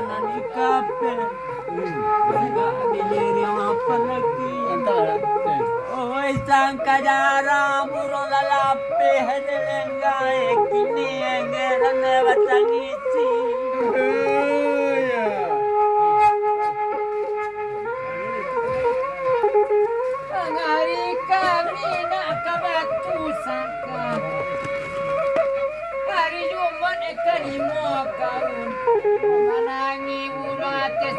jalan di kapel Juga diri apa lagi? Lah. Oh, eh, sang kajara burung lalapi Hari lenggai. Kini Geran batang isi Terima kasih.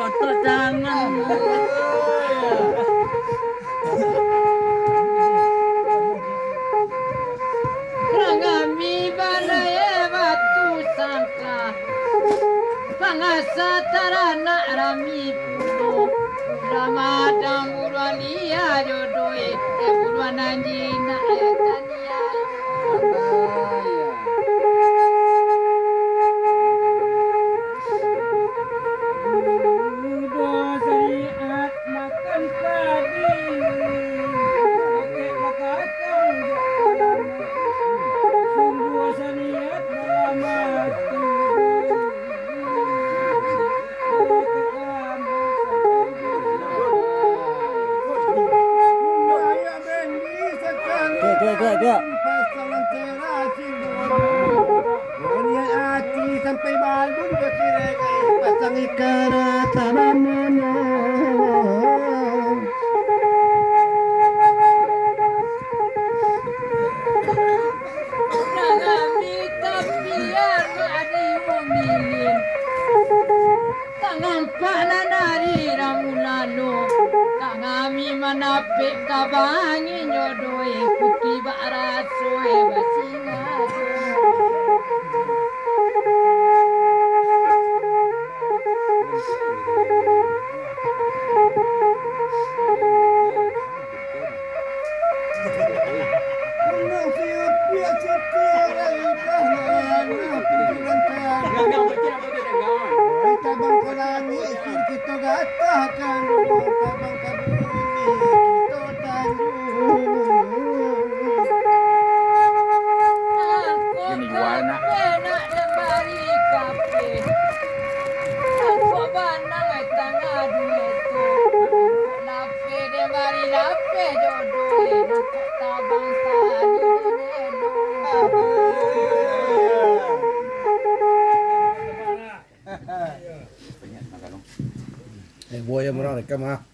我做的梦 Hasta.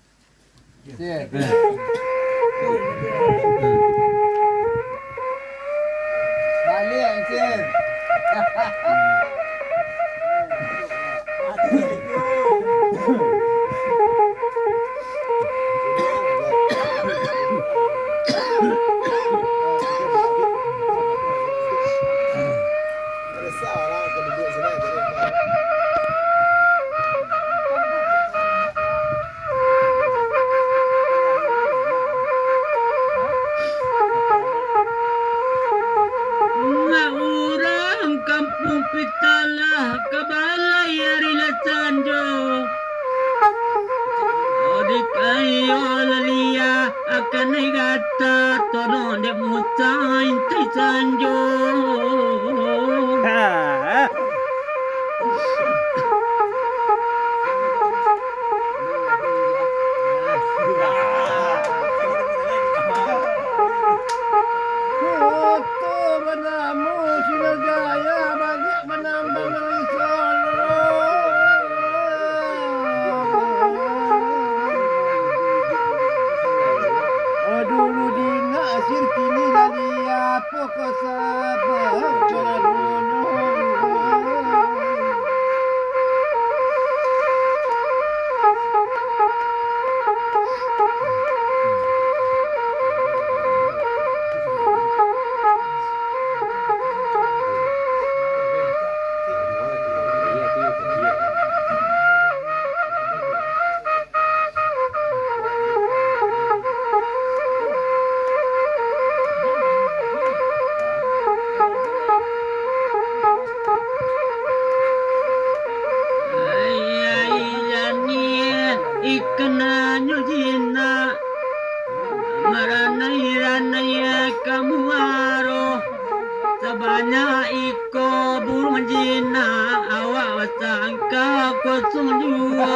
Wasangka kosong jua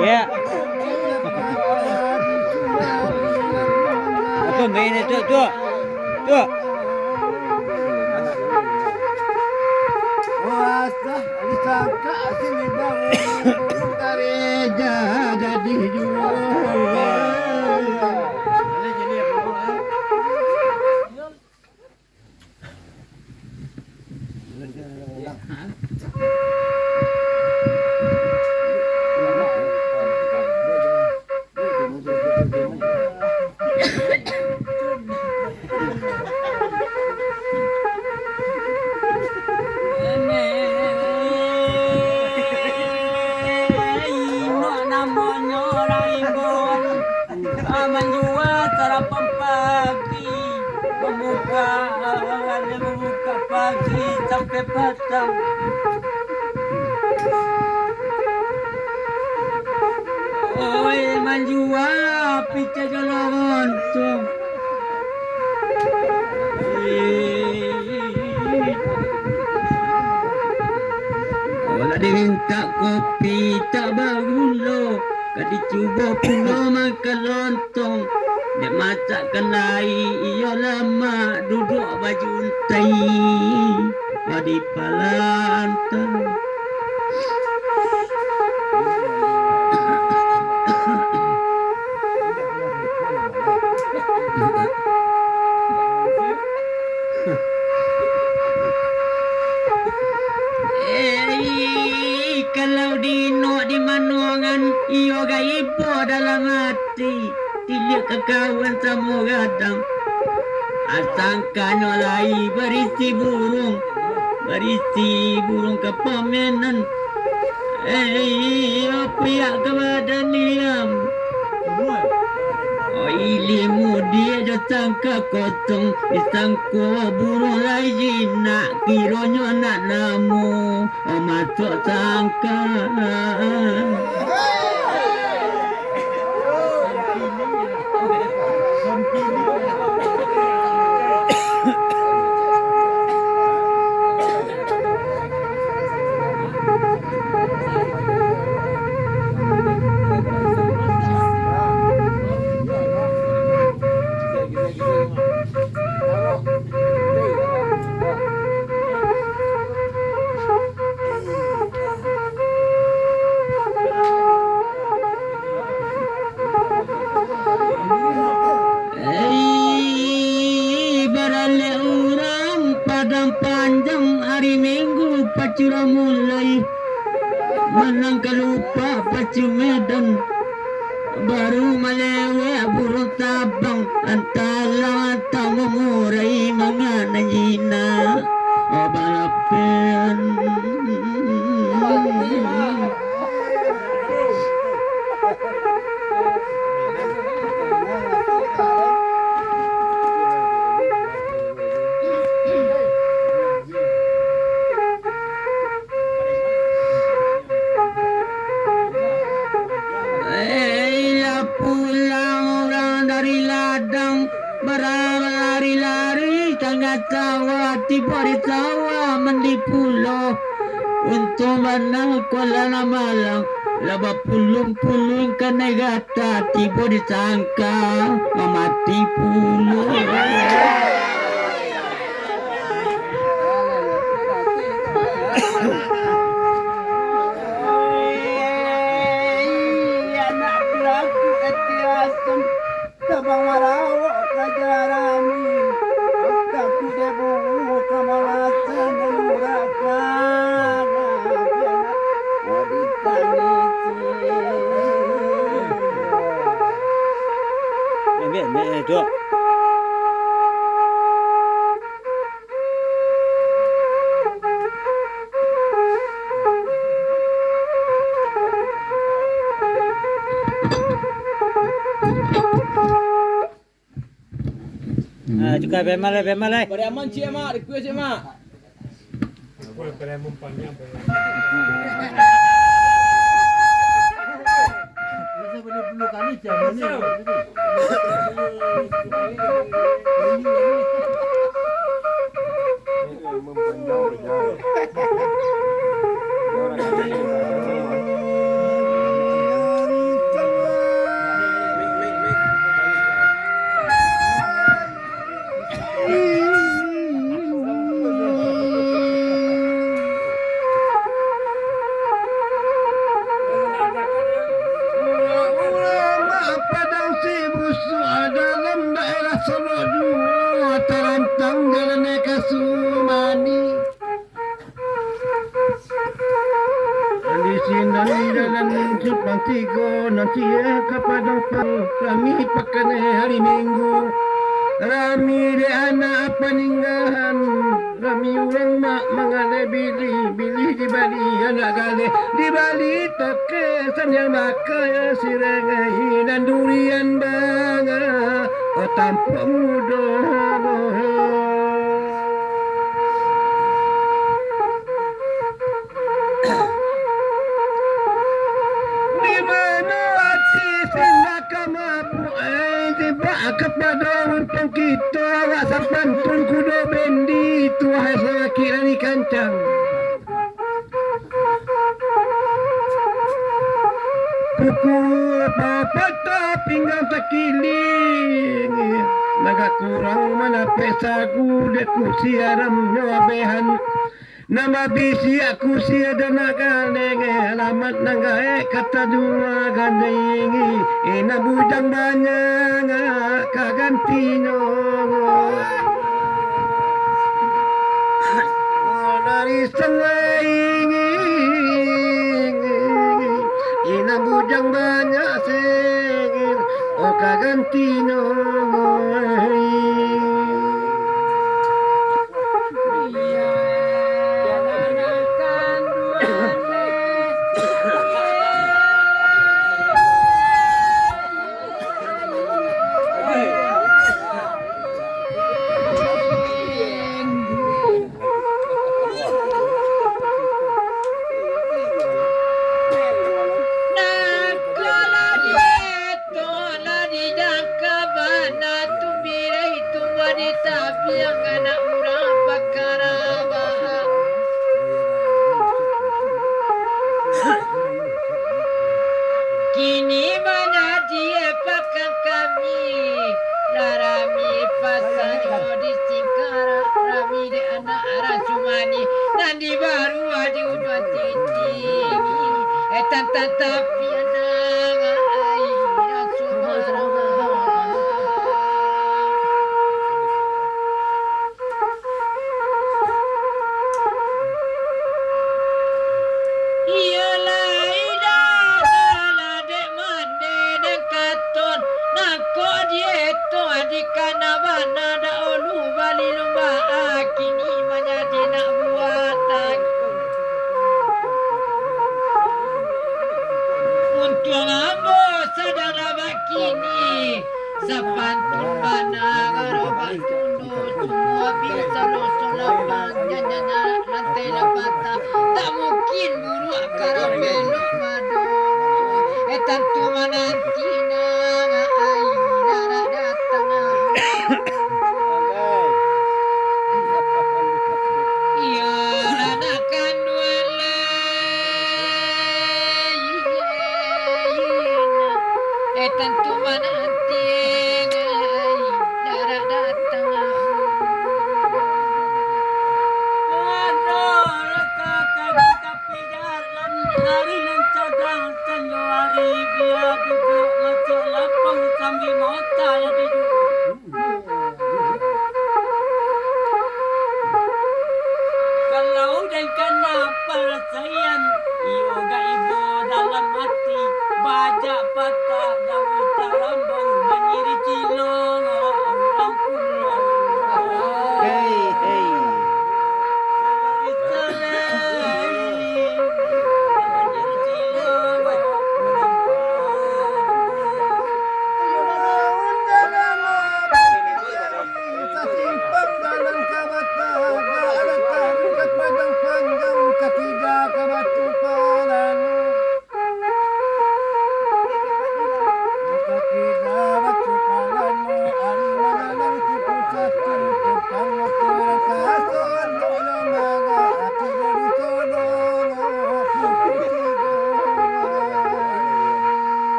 Ya. Apa main itu tu? Tu. Sini bangun kareja jadi jual. Membuka pagi Sampai petang. Oi menjual Pica jalan tuh Kalau dia minta kopi tak bagulo Kadi cuba puno makan lontong Dia masakkan air Ia lama duduk baju untai. Di palantai Kekawan sama gadang Asangkanyo lai berisi burung Berisi burung kepamenan. Eh, apa ya kepada niam Oh, ilimu dia dah sangka kosong. Disangka burung lagi nak Kiranya nak namu Oh, masuk sangka pacura mulai Menangka lupa pacu medan Baru malewe burung tabang. Antara tamu murai mangana jina. Oh Tiba di sawah mendi pulau Untuk mana Kuala Malang Laba pulung-pulung kena gata Tiba disangka Mati pulau 别骂了，别骂了！我们去嘛，就去嘛。我们陪你们半天。这是不是鲁班的家？没有。bahagia eh, kepada kamu Rami pekan hari minggu. Rami di anak peninggahan Rami orang mak mengalai bili Bili di Bali anak gale. Di Bali toke sambil maka ya, si regai Dan durian bangga Oh tanpa mudah Oh pesa kude kusia nyawa behan, nama bisi aku si dana naga alamat naga e eh, kata dua gandengi oh, ina bujang banyak ngak oh, kaganti nyongo. Dari ini, ina bujang banyak segin oka ganti tan, tan, tan.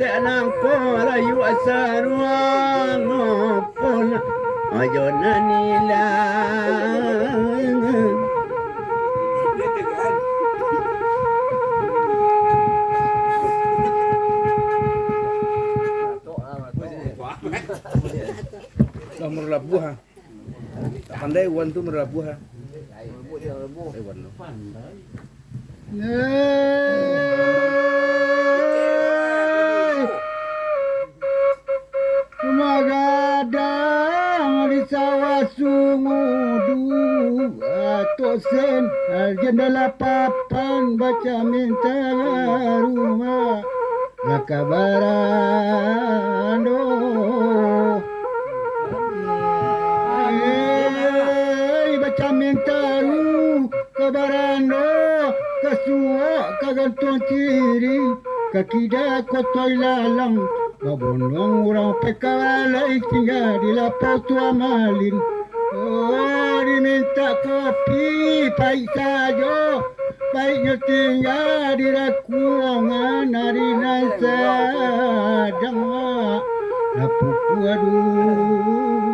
Anakku Rayu asaruang Pun Ayo nanilang Dah merlabuh ha. Tak pandai wan tu merlabuh ha. Eh, wan rumah Lakabarando Eh, baca minta ru kabarando kasua kagantung ciri kakida kotoi lalang. Mabondong orang pekalai tinggal di lapau tua malin Oh diminta kopi pahit saja Baiknya tinggal di rakuangan hari nasa Jangan Lapuku aduh.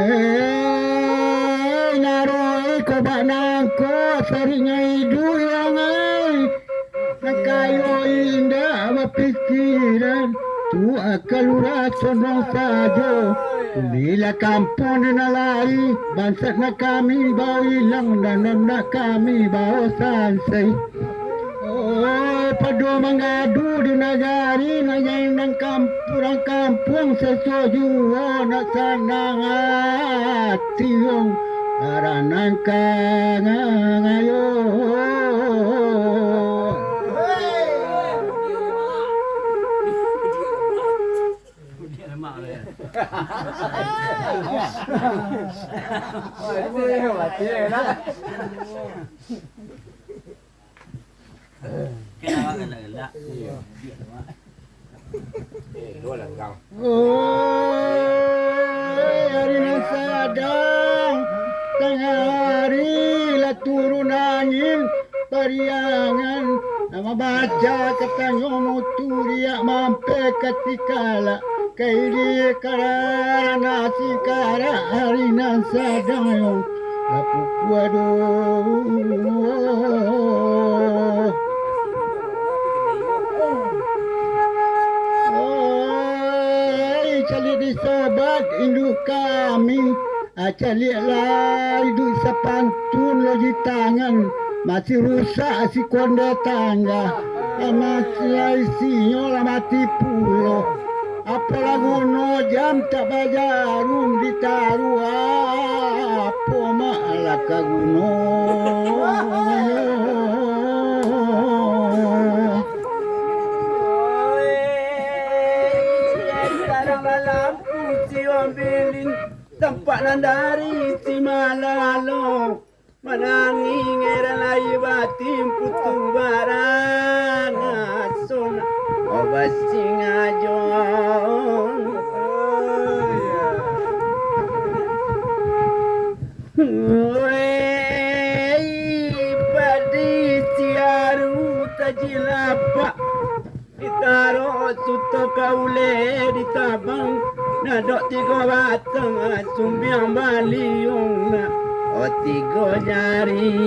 Eh, naroi ko banangko sarinya hidu yang ai. Nakayo indah mapikiran Urat sonong sajo Bila kampung na lari Bansat na kami bau hilang Dan nak kami bau sansai. Oh, padu mengadu di negari Nanyai nang kampung kampung sesuaju Oh, nak sanang hati Ong Karanan kangang ayo Kenapa gelak-gelak? Oh, hari nan sadang tengah hari lah turun angin pariangan nama baca katanya muturiak mampe ketikala kaili kara nasi kara hari nan sadang yo lapu kuado Oi, cari di sahabat induk kami. Ah, cari lah induk sepantun lagi tangan. Masih rusak si konde tangga. Ah, masih isinya lah mati pulo. Apa lagu no jam malah kaguno. Sekarang lampu si ambilin tempat nandari si malalo Menanging era lai batim putu barang asun Obat singajon Wey, padi tiaru tajilapa Ditaro suto kaule ditabang Nadok tiga batang sumbiang baliung O tiga jari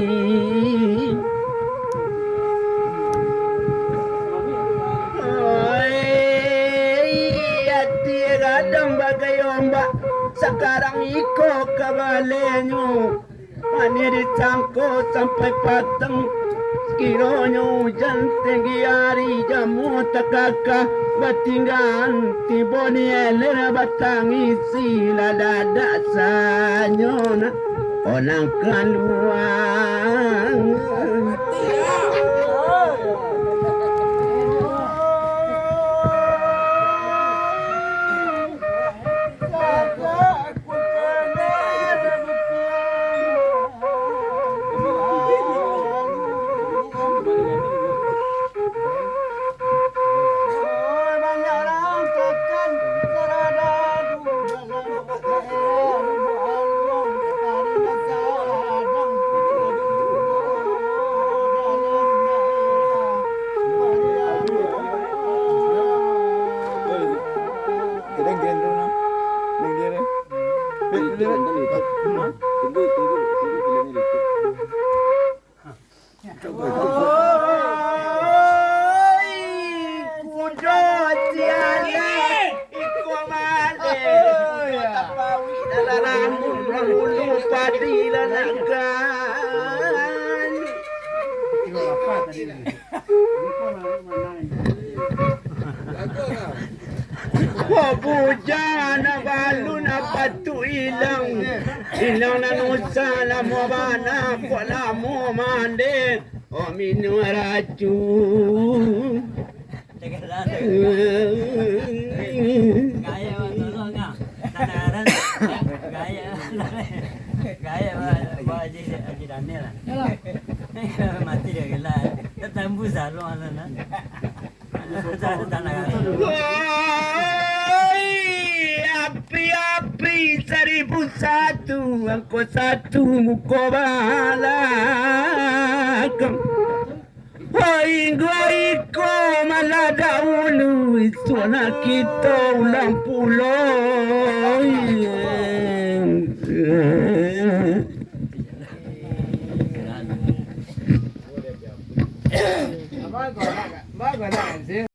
iko kabalenyo Mani dicangkut sampai pateng. Sekiranya hujan tinggi hari jamu takaka Batinggan tiba ni eler batang isi Lada sanyona. Onang keluar Wabujana balu na patu ilang Ilang na nusa na mo bana Wala mo mande O minu racun Gaya. Tanaran. Gaya. Gaya mah bawa aja aja Daniel lah. Mati dia gila. Tetambu salon lah nah. Ada tanah. Api-api seribu satu Angko satu muko balakam Woi, goi ko mana dahulu Suara kita ulang pulau